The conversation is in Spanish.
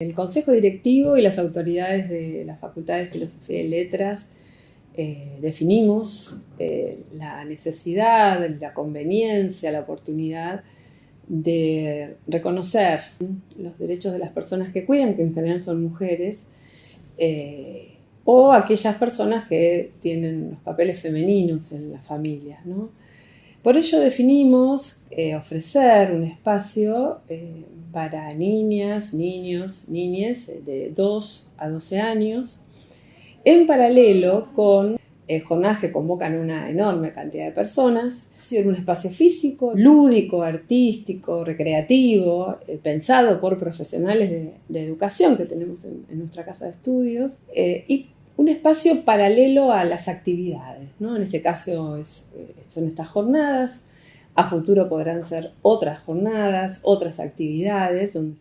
El Consejo Directivo y las autoridades de la Facultad de Filosofía y Letras eh, definimos eh, la necesidad, la conveniencia, la oportunidad de reconocer los derechos de las personas que cuidan, que en general son mujeres, eh, o aquellas personas que tienen los papeles femeninos en las familias. Por ello definimos ofrecer un espacio para niñas, niños, niñas de 2 a 12 años, en paralelo con eh, jornadas que convocan una enorme cantidad de personas, en un espacio físico, lúdico, artístico, recreativo, eh, pensado por profesionales de, educación que tenemos en, nuestra casa de estudios, eh, y un espacio paralelo a las actividades. ¿No? En este caso son estas jornadas, a futuro podrán ser otras jornadas, otras actividades donde